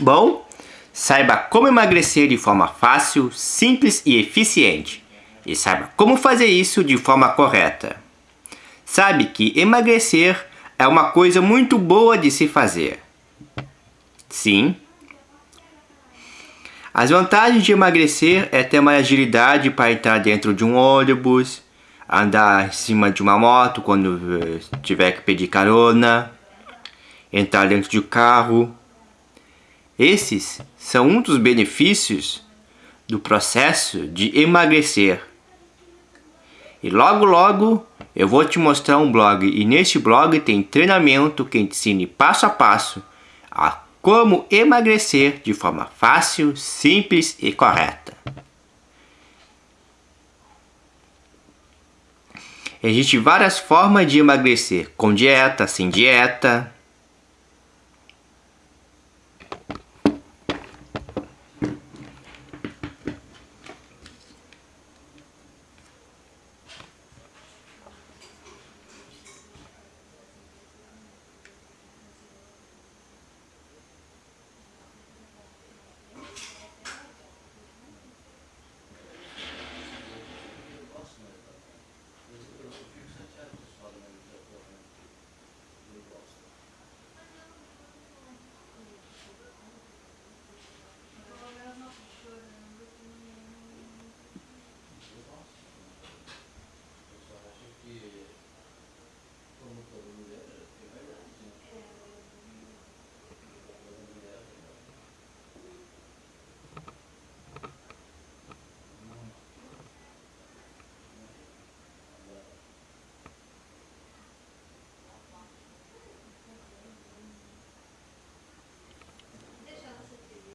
Bom, saiba como emagrecer de forma fácil, simples e eficiente. E saiba como fazer isso de forma correta. Sabe que emagrecer é uma coisa muito boa de se fazer. Sim. As vantagens de emagrecer é ter mais agilidade para entrar dentro de um ônibus, andar em cima de uma moto quando eh, tiver que pedir carona, entrar dentro de um carro. Esses são um dos benefícios do processo de emagrecer. E logo logo eu vou te mostrar um blog e neste blog tem treinamento que ensine passo a passo a como emagrecer de forma fácil, simples e correta. Existem várias formas de emagrecer, com dieta, sem dieta.